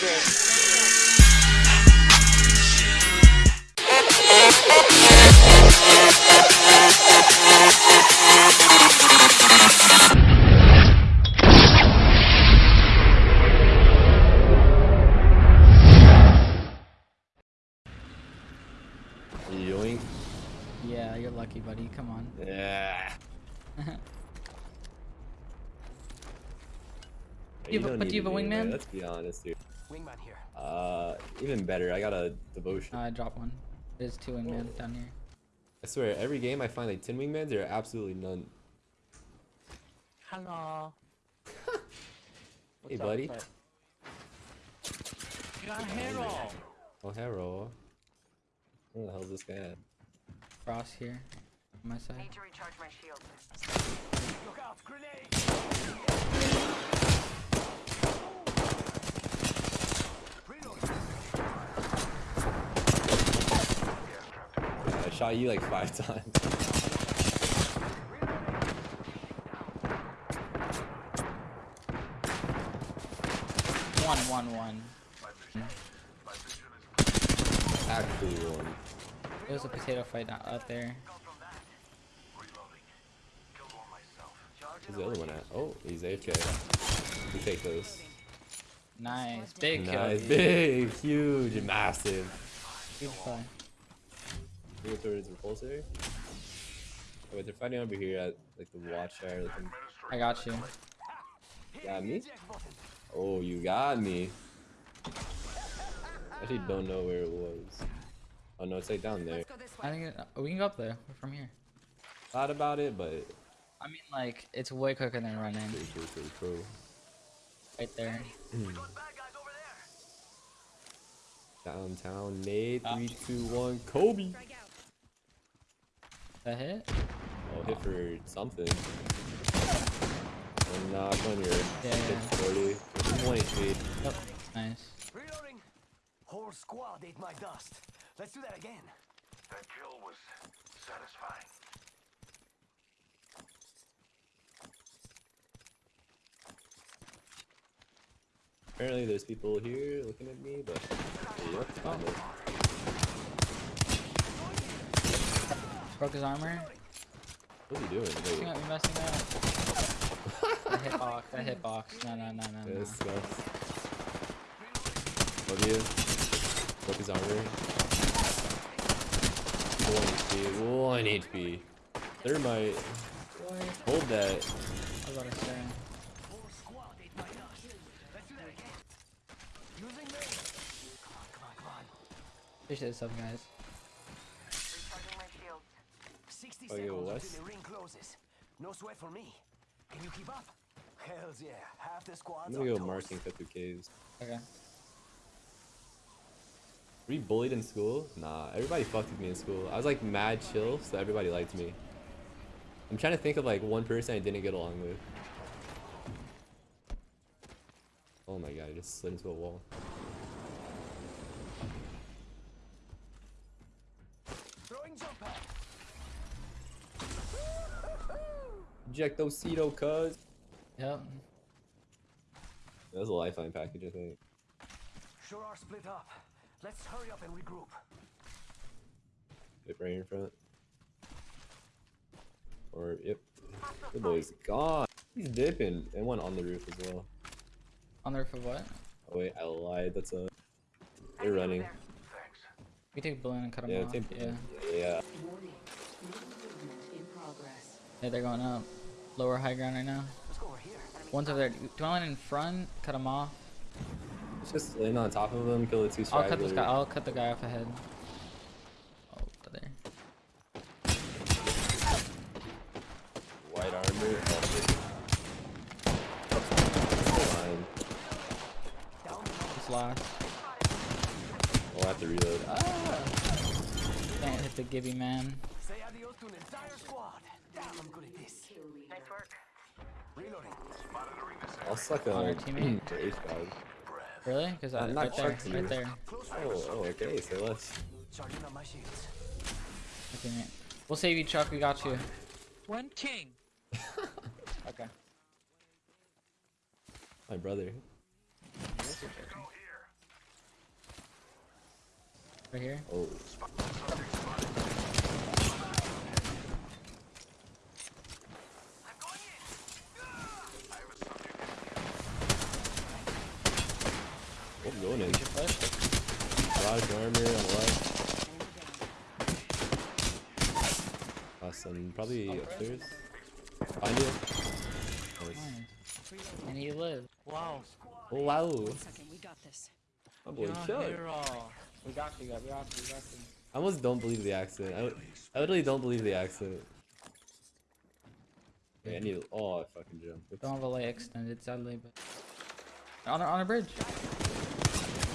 Yeah, you're lucky, buddy. Come on. Yeah. You have a- don't but do you have a wingman? Let's be honest, dude. Wingman here. Uh, even better. I got a devotion. Uh, I dropped one. There's two wingmen down here. I swear, every game I find like 10 wingmen, there are absolutely none. Hello. Hey, buddy. You're a hero. Oh, hero. Where the hell is this guy at? Frost here. On my side. Need to recharge my shield. Look out, grenade! Shot you like five times. One, one, one. Actually, one. It was a potato fight out there. Where's the other one at? Oh, he's AFK. We take those. Nice. Big kill. Nice, big, huge, massive. Good play. We go towards repulsor. Oh, wait, they're fighting over here at like the watch tower. Looking. I got you. Got me? Oh, you got me. I actually don't know where it was. Oh no, it's like down there. Let's go this I think it, oh, we can go up there from here. Thought about it, but I mean, like, it's way quicker than running. pretty cool, pretty cool. Right there. Downtown Nate, three, two, one, Kobe. Strike out. That hit? Oh, hit for something. One knock on your Yeah, hit yeah. 40. One HP. Yep. Nice. Reloading. Whole squad ate my dust. Let's do that again. That kill was satisfying. Apparently, there's people here looking at me, but yep, found it. Broke his armor. He doing? You Wait, might be messing up. that hitbox. That hitbox. No, no, no, no, no. this sucks. Love you. Broke his armor. One HP. One HP. Thermite. Hold that. I was about to say. Whole squad ate my dust. Let's do that again. Using me. Come on, come on, come on. Appreciate this up, guys. Recharging my shields. 60 Oh, yo, seconds Wes? until the ring closes. No sweat for me. Can you keep up? Hells yeah. Half the squad's I'm gonna go toast. marking cut through caves. Okay. Were you bullied in school? Nah, everybody fucked with me in school. I was like mad chill, so everybody liked me. I'm trying to think of like one person I didn't get along with. Oh my god, I just slid into a wall. Ejectocito, cuz. Yep. That was a lifeline package, I think. Sure are split up. Let's hurry up and regroup. Yep, right in front. Or, yep. The boy's gone. He's dipping. And one on the roof as well. On the roof of what? Oh wait, I lied. That's a. They're running. We take balloon and cut him Yeah, off. take yeah. Yeah. Warning. Movement in progress. Yeah, they're going up. Lower high ground right now. Let's go over here. One's over there. Do you want one in front? Cut him off. Let's just land on top of them, kill the two I'll cut this guy. I'll cut the guy off ahead. Oh, over there. White armor. Oh, Fine. Down the Just last. I'll have to reload. Ah! Can't hit the Gibby man. Say adios to an entire squad. Damn, I'm good at this. Kill. Nice work. Reloading. Monitoring this I'll suck on our teammate. the H guys. Really? Because I'm not right there, chucked you. right there. Oh, range. oh, okay, say less. Charging on my shields. Okay, mate. We'll save you, Chuck. We got you. One king. Okay. My brother. Right here. Oh, oh going in. You should push. Large armor on the left. Awesome. Probably upstairs. Find it. Nice. Nice. And he lived. Wow. Oh wow. Second, we got this. My boy You're a Chuck. We got you, we got you, we got you. I almost don't believe the accident. I, I literally don't believe the accident. Okay, I need. Oh, I fucking jumped. What's Don't have a leg extended, sadly, but on a, on a bridge.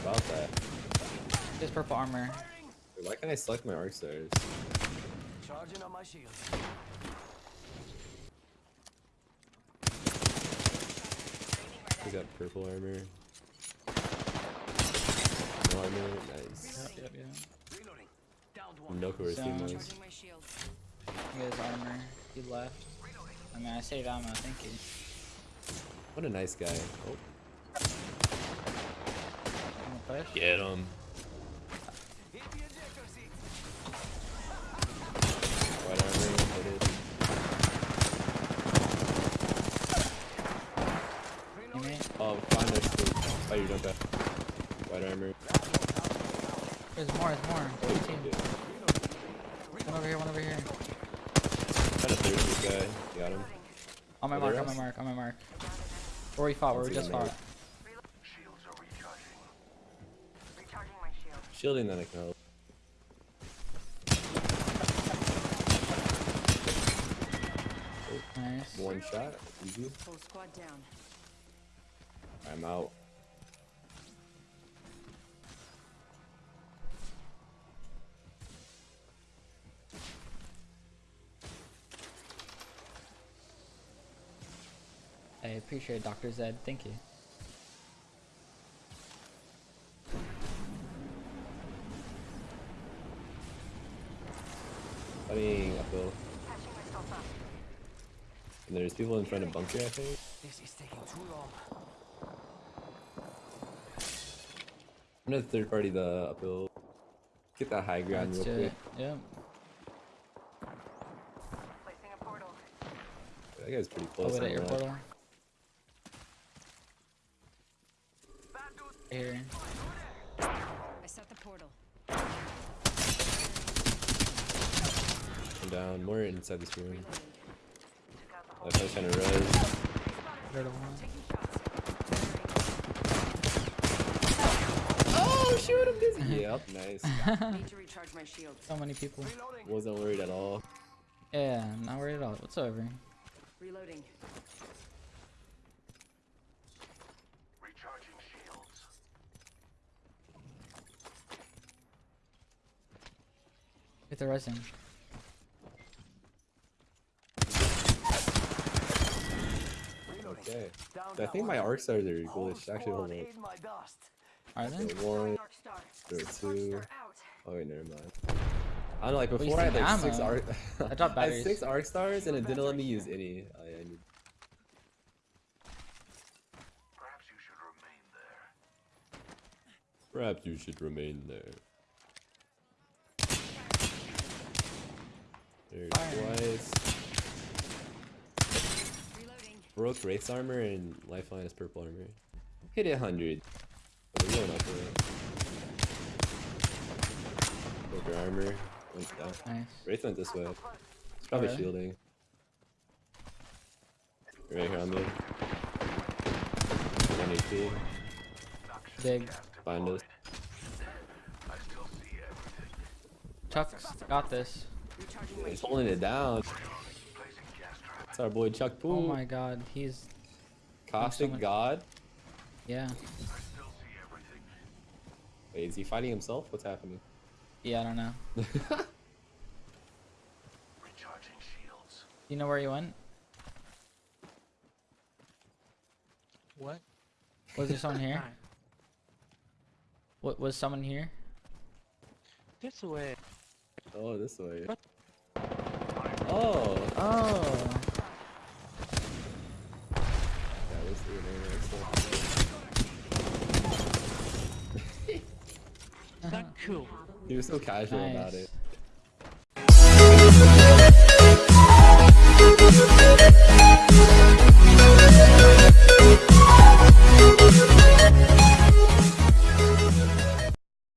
about that? This purple armor. Wait, why can't I select my arc stars? Charging on my shield. We got purple armor. No armor. Nice. Yep, yep, yep. Reloading. Downed one. No course those. My shields. He has armor. He left. I mean, I saved ammo, thank you. What a nice guy. Oh, push. get him. Hit the ejector seat. White armor. Hooded. Teammate. Oh, find us. Fight your jump out. White armor. There's more, there's more. Oh, There's a team. One over here, one over here. Trying to thirst this guy. Got him. On my Are mark, on my mark, on my mark. Where we fought, where we just fought. Shields are recharging. Recharging my shield. Shielding that I can help. Nice. One shot. Easy. Full squad down. I'm out. Appreciate it, Dr. Zed. Thank you. Fighting uphill. Patching myself up. And there's people in front of bunker, I think. This is taking too long. I'm gonna third party the uphill. Get that high ground Let's real quick. Yep. Placing a portal. That guy's pretty Oh, close. wait, on at your portal. Here. I set the portal. I'm down. More inside this room. Took out the whole trying to res. Third one. Oh, shoot him, Dizzy. yep, nice. Need to recharge my shields. So many people. Reloading. Wasn't worried at all. Yeah, not worried at all. Whatsoever. Reloading. Get the resin. Okay. Down I think my one. arc stars are Whole ghoulish. Actually, hold on. ate my dust. Are they? So one, Dark star. two. star. Oh wait, never mind. I don't know. Like before, I had think like six arc. I dropped I had six arc stars, and it didn't let me use any. I, I need. Perhaps you should remain there. Perhaps you should remain there. There Broke Wraith's armor and Lifeline is purple armor. Hit it 100. But we're going up it. Broke her armor. Went down. Nice. Wraith went this way. It's probably Okay. shielding. Right here on me. 1 HP. Big. Find us. I still see everything. Chuck's got this. He's holding it down. Placing gas trap. It's our boy Chuck Oh my god, he's Caustic someone- God. yeah. I still see everything. Wait, is he fighting himself? What's happening? Yeah, I don't know. Recharging shields. You know where he went? What? Was there someone here? What was someone here? This way. oh, this way. What? Oh. Oh. Not cool. He was so casual nice. about it. We'll be right back.